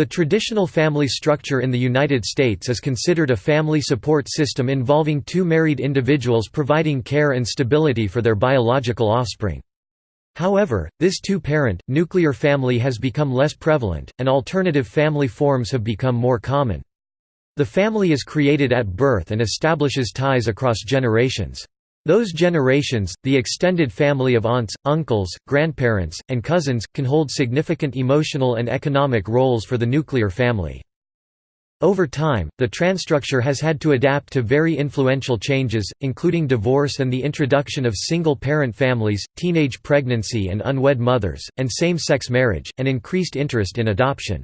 The traditional family structure in the United States is considered a family support system involving two married individuals providing care and stability for their biological offspring. However, this two-parent, nuclear family has become less prevalent, and alternative family forms have become more common. The family is created at birth and establishes ties across generations. Those generations, the extended family of aunts, uncles, grandparents, and cousins, can hold significant emotional and economic roles for the nuclear family. Over time, the transtructure has had to adapt to very influential changes, including divorce and the introduction of single-parent families, teenage pregnancy and unwed mothers, and same-sex marriage, and increased interest in adoption.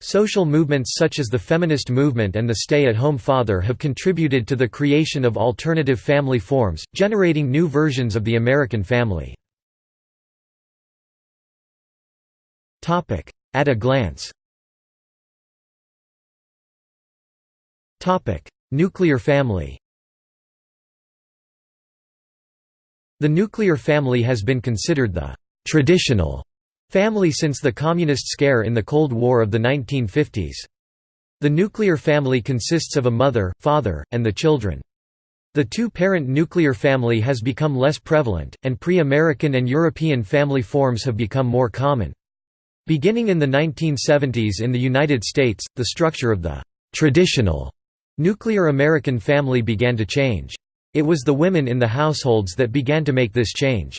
Social movements such as the feminist movement and the stay-at-home father have contributed to the creation of alternative family forms, generating new versions of the American family. At a glance. Nuclear family. The nuclear family has been considered the «traditional» Family since the Communist scare in the Cold War of the 1950s. The nuclear family consists of a mother, father, and the children. The two-parent nuclear family has become less prevalent, and pre-American and European family forms have become more common. Beginning in the 1970s in the United States, the structure of the «traditional» nuclear American family began to change. It was the women in the households that began to make this change.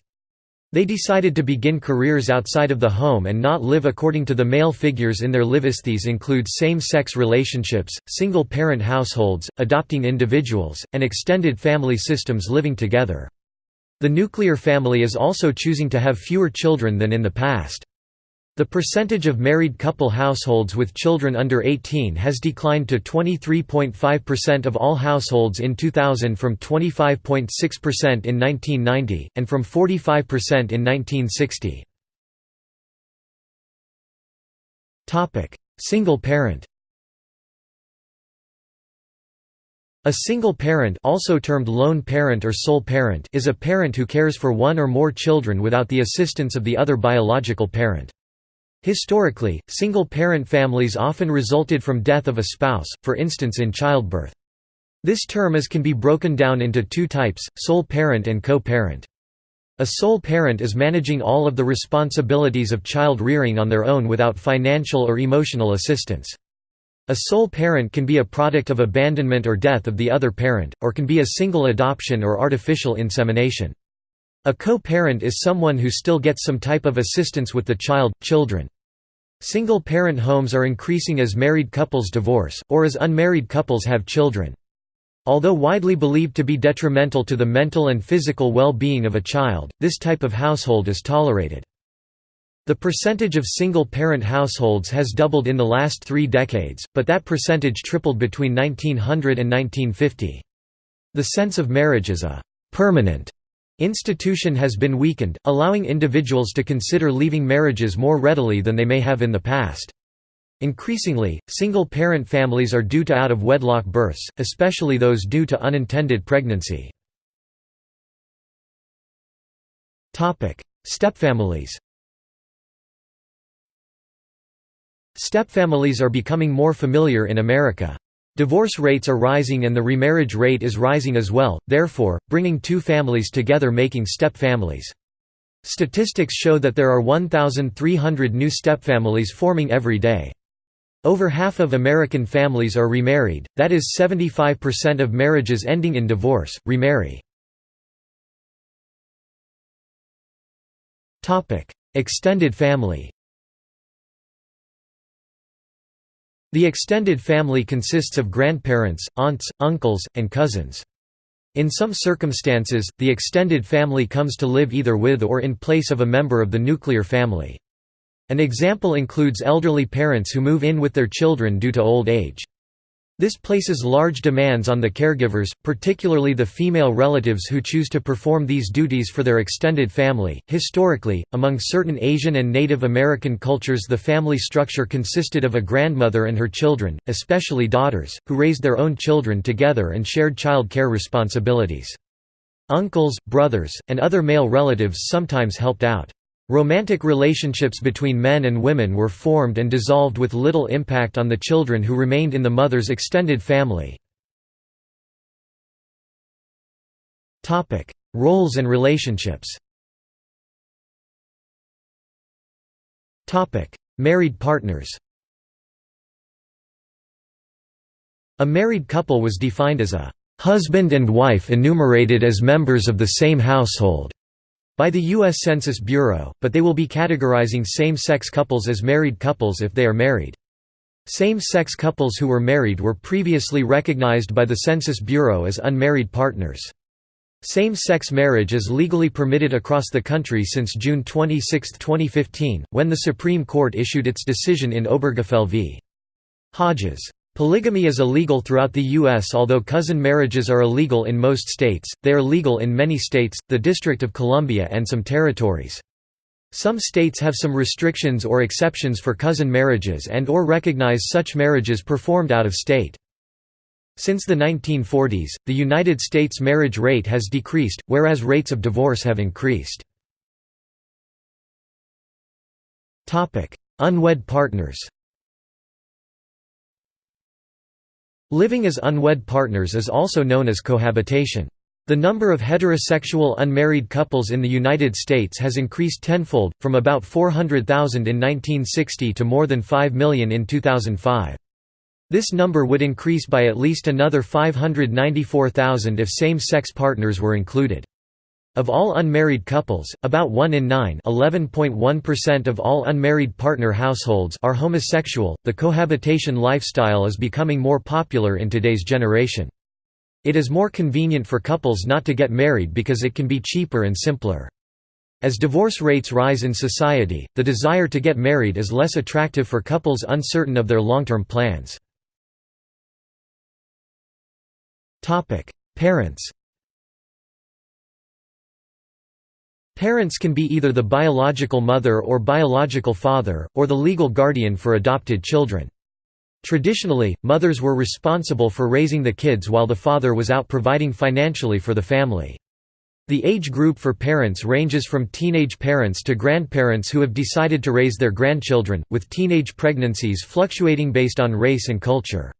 They decided to begin careers outside of the home and not live according to the male figures in their lives. These include same-sex relationships, single-parent households, adopting individuals, and extended family systems living together. The nuclear family is also choosing to have fewer children than in the past. The percentage of married couple households with children under 18 has declined to 23.5% of all households in 2000 from 25.6% in 1990, and from 45% in 1960. Single parent A single parent also termed lone parent or sole parent is a parent who cares for one or more children without the assistance of the other biological parent. Historically, single-parent families often resulted from death of a spouse, for instance in childbirth. This term is can be broken down into two types, sole parent and co-parent. A sole parent is managing all of the responsibilities of child rearing on their own without financial or emotional assistance. A sole parent can be a product of abandonment or death of the other parent, or can be a single adoption or artificial insemination. A co-parent is someone who still gets some type of assistance with the child, children. Single-parent homes are increasing as married couples divorce, or as unmarried couples have children. Although widely believed to be detrimental to the mental and physical well-being of a child, this type of household is tolerated. The percentage of single-parent households has doubled in the last three decades, but that percentage tripled between 1900 and 1950. The sense of marriage as a «permanent» Institution has been weakened, allowing individuals to consider leaving marriages more readily than they may have in the past. Increasingly, single-parent families are due to out-of-wedlock births, especially those due to unintended pregnancy. Stepfamilies Stepfamilies are becoming more familiar in America. Divorce rates are rising and the remarriage rate is rising as well, therefore, bringing two families together making step-families. Statistics show that there are 1,300 new stepfamilies forming every day. Over half of American families are remarried, that is 75% of marriages ending in divorce, remarry. Extended family The extended family consists of grandparents, aunts, uncles, and cousins. In some circumstances, the extended family comes to live either with or in place of a member of the nuclear family. An example includes elderly parents who move in with their children due to old age. This places large demands on the caregivers, particularly the female relatives who choose to perform these duties for their extended family. Historically, among certain Asian and Native American cultures, the family structure consisted of a grandmother and her children, especially daughters, who raised their own children together and shared child care responsibilities. Uncles, brothers, and other male relatives sometimes helped out. Romantic relationships between men and women were formed and dissolved with little impact on the children who remained in the mother's extended family. Roles and relationships. Married partners. A married couple was defined as a husband and wife enumerated as members of the same household by the U.S. Census Bureau, but they will be categorizing same-sex couples as married couples if they are married. Same-sex couples who were married were previously recognized by the Census Bureau as unmarried partners. Same-sex marriage is legally permitted across the country since June 26, 2015, when the Supreme Court issued its decision in Obergefell v. Hodges. Polygamy is illegal throughout the U.S. Although cousin marriages are illegal in most states, they are legal in many states, the District of Columbia and some territories. Some states have some restrictions or exceptions for cousin marriages and or recognize such marriages performed out of state. Since the 1940s, the United States marriage rate has decreased, whereas rates of divorce have increased. Unwed partners Living as unwed partners is also known as cohabitation. The number of heterosexual unmarried couples in the United States has increased tenfold, from about 400,000 in 1960 to more than 5 million in 2005. This number would increase by at least another 594,000 if same-sex partners were included. Of all unmarried couples, about 1 in 9 of all unmarried partner households are homosexual. The cohabitation lifestyle is becoming more popular in today's generation. It is more convenient for couples not to get married because it can be cheaper and simpler. As divorce rates rise in society, the desire to get married is less attractive for couples uncertain of their long-term plans. Parents Parents can be either the biological mother or biological father, or the legal guardian for adopted children. Traditionally, mothers were responsible for raising the kids while the father was out providing financially for the family. The age group for parents ranges from teenage parents to grandparents who have decided to raise their grandchildren, with teenage pregnancies fluctuating based on race and culture.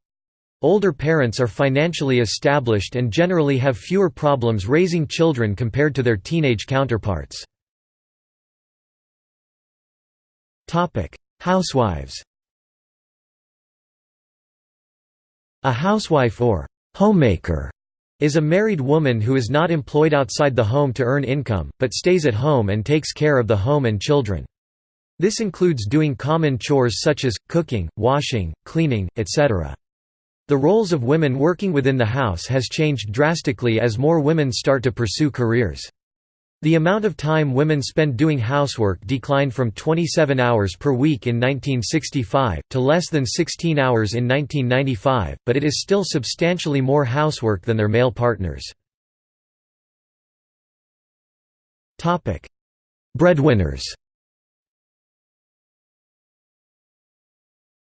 Older parents are financially established and generally have fewer problems raising children compared to their teenage counterparts. Housewives A housewife or homemaker is a married woman who is not employed outside the home to earn income, but stays at home and takes care of the home and children. This includes doing common chores such as, cooking, washing, cleaning, etc. The roles of women working within the house has changed drastically as more women start to pursue careers. The amount of time women spend doing housework declined from 27 hours per week in 1965, to less than 16 hours in 1995, but it is still substantially more housework than their male partners. Breadwinners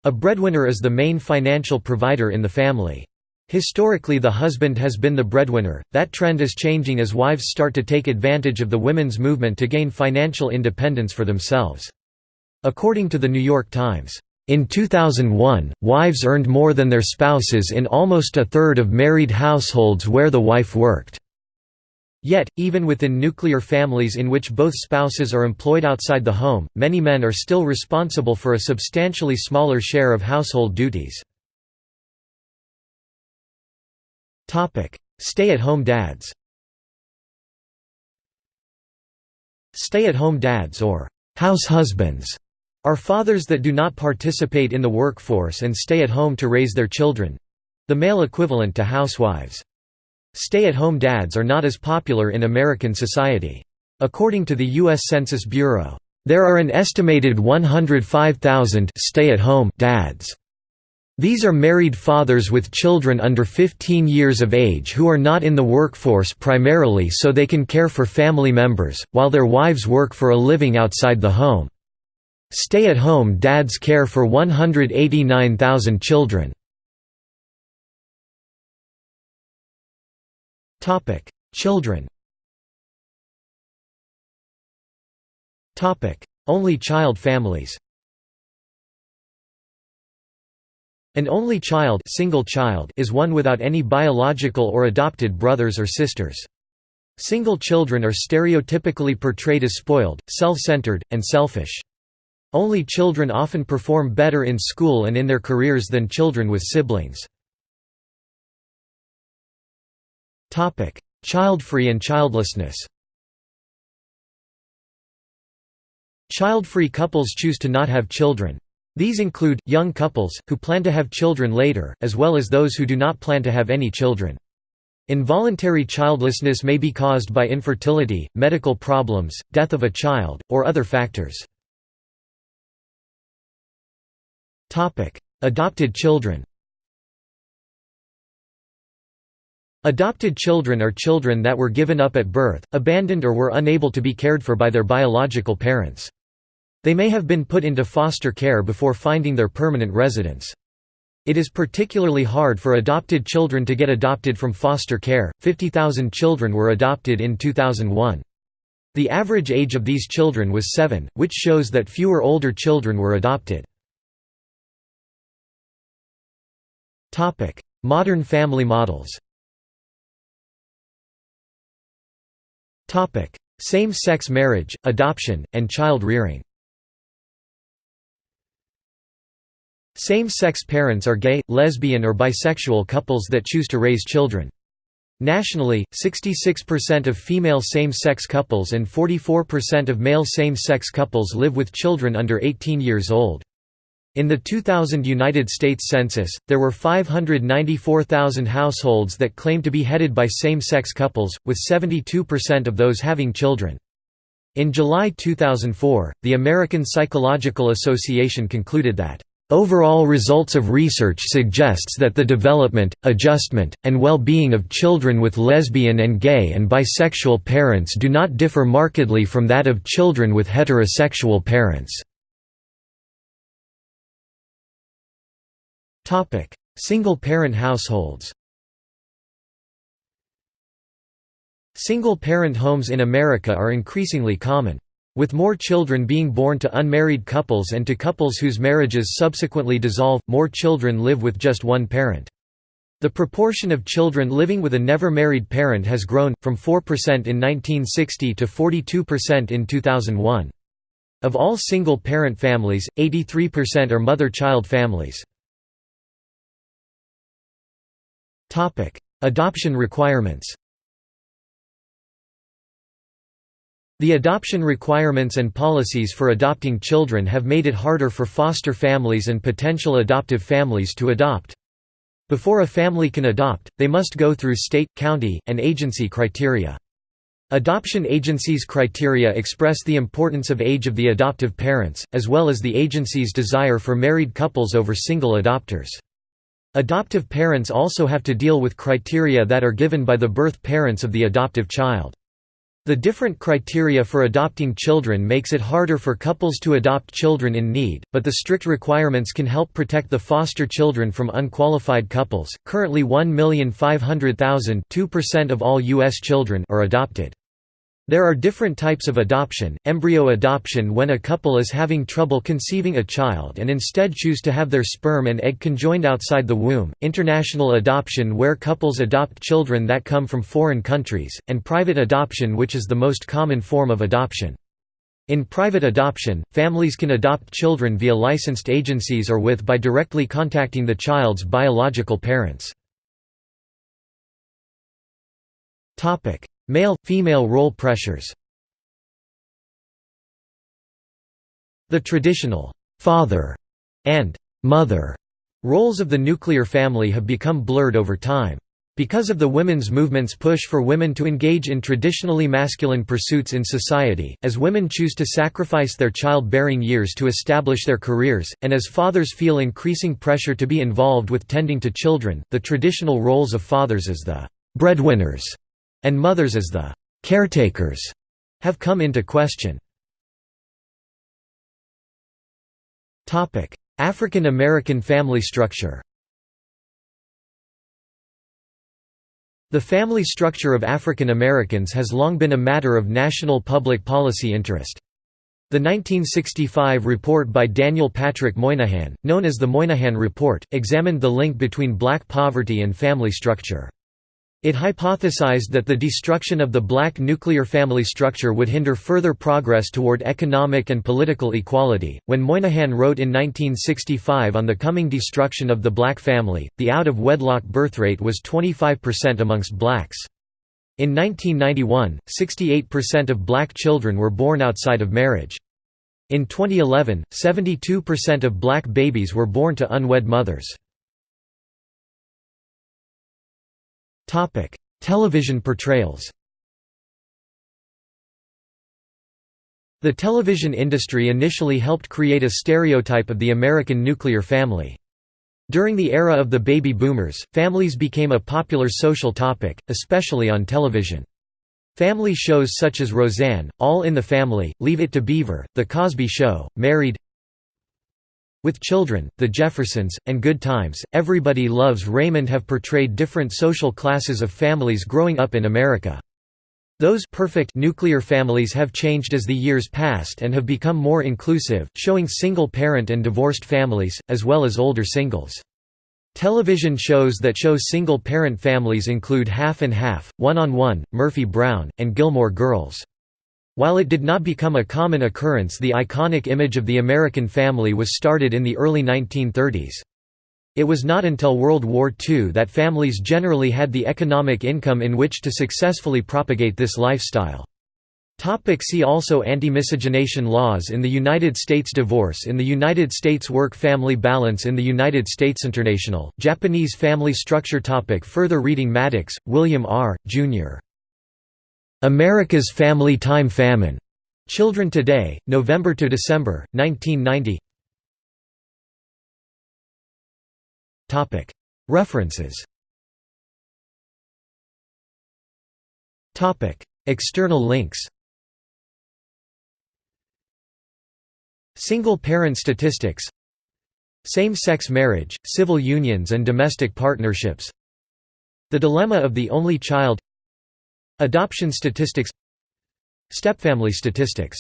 A breadwinner is the main financial provider in the family. Historically the husband has been the breadwinner, that trend is changing as wives start to take advantage of the women's movement to gain financial independence for themselves. According to the New York Times, in 2001, wives earned more than their spouses in almost a third of married households where the wife worked. Yet, even within nuclear families in which both spouses are employed outside the home, many men are still responsible for a substantially smaller share of household duties. Stay-at-home dads Stay-at-home dads or house husbands are fathers that do not participate in the workforce and stay at home to raise their children—the male equivalent to housewives. Stay-at-home dads are not as popular in American society. According to the U.S. Census Bureau, there are an estimated 105,000 stay-at-home dads. These are married fathers with children under 15 years of age who are not in the workforce primarily so they can care for family members, while their wives work for a living outside the home. Stay-at-home dads care for 189,000 children. Children Topic: Only child families An only child, single child is one without any biological or adopted brothers or sisters. Single children are stereotypically portrayed as spoiled, self-centered, and selfish. Only children often perform better in school and in their careers than children with siblings. Child-free and childlessness Child-free couples choose to not have children. These include, young couples, who plan to have children later, as well as those who do not plan to have any children. Involuntary childlessness may be caused by infertility, medical problems, death of a child, or other factors. Adopted children Adopted children are children that were given up at birth, abandoned or were unable to be cared for by their biological parents. They may have been put into foster care before finding their permanent residence. It is particularly hard for adopted children to get adopted from foster care. 50,000 children were adopted in 2001. The average age of these children was 7, which shows that fewer older children were adopted. Topic: Modern family models. Same-sex marriage, adoption, and child rearing. Same-sex parents are gay, lesbian or bisexual couples that choose to raise children. Nationally, 66% of female same-sex couples and 44% of male same-sex couples live with children under 18 years old. In the 2000 United States Census, there were 594,000 households that claimed to be headed by same-sex couples, with 72% of those having children. In July 2004, the American Psychological Association concluded that Overall results of research suggests that the development, adjustment, and well-being of children with lesbian and gay and bisexual parents do not differ markedly from that of children with heterosexual parents. Single-parent households Single-parent homes in America are increasingly common. With more children being born to unmarried couples and to couples whose marriages subsequently dissolve, more children live with just one parent. The proportion of children living with a never married parent has grown, from 4% in 1960 to 42% in 2001. Of all single-parent families, 83% are mother-child families. Adoption requirements The adoption requirements and policies for adopting children have made it harder for foster families and potential adoptive families to adopt. Before a family can adopt, they must go through state, county, and agency criteria. Adoption agencies' criteria express the importance of age of the adoptive parents, as well as the agency's desire for married couples over single adopters. Adoptive parents also have to deal with criteria that are given by the birth parents of the adoptive child. The different criteria for adopting children makes it harder for couples to adopt children in need, but the strict requirements can help protect the foster children from unqualified couples. Currently 1,500,000, 2% of all US children are adopted. There are different types of adoption, embryo adoption when a couple is having trouble conceiving a child and instead choose to have their sperm and egg conjoined outside the womb, international adoption where couples adopt children that come from foreign countries, and private adoption which is the most common form of adoption. In private adoption, families can adopt children via licensed agencies or with by directly contacting the child's biological parents. Male-female role pressures The traditional «father» and «mother» roles of the nuclear family have become blurred over time. Because of the women's movement's push for women to engage in traditionally masculine pursuits in society, as women choose to sacrifice their childbearing years to establish their careers, and as fathers feel increasing pressure to be involved with tending to children, the traditional roles of fathers as the breadwinners and mothers as the caretakers have come into question. African American family structure The family structure of African Americans has long been a matter of national public policy interest. The 1965 report by Daniel Patrick Moynihan, known as the Moynihan Report, examined the link between black poverty and family structure. It hypothesized that the destruction of the black nuclear family structure would hinder further progress toward economic and political equality. When Moynihan wrote in 1965 on the coming destruction of the black family, the out of wedlock birth rate was 25% amongst blacks. In 1991, 68% of black children were born outside of marriage. In 2011, 72% of black babies were born to unwed mothers. Topic: Television portrayals. The television industry initially helped create a stereotype of the American nuclear family. During the era of the baby boomers, families became a popular social topic, especially on television. Family shows such as Roseanne, All in the Family, Leave It to Beaver, The Cosby Show, Married, with Children, The Jeffersons, and Good Times, Everybody Loves Raymond have portrayed different social classes of families growing up in America. Those perfect nuclear families have changed as the years passed and have become more inclusive, showing single-parent and divorced families, as well as older singles. Television shows that show single-parent families include Half and Half, One on One, Murphy Brown, and Gilmore Girls. While it did not become a common occurrence the iconic image of the American family was started in the early 1930s. It was not until World War II that families generally had the economic income in which to successfully propagate this lifestyle. Topic see also Anti-miscegenation laws in the United States Divorce in the United States Work-family balance in the United States International, Japanese family structure topic Further reading Mattox, William R., Jr. America's Family Time Famine. Children Today, November to December, 1990. Topic References. Topic External links. Single-parent statistics Same-sex marriage, civil unions and domestic partnerships The dilemma of the only child Adoption statistics. Stepfamily statistics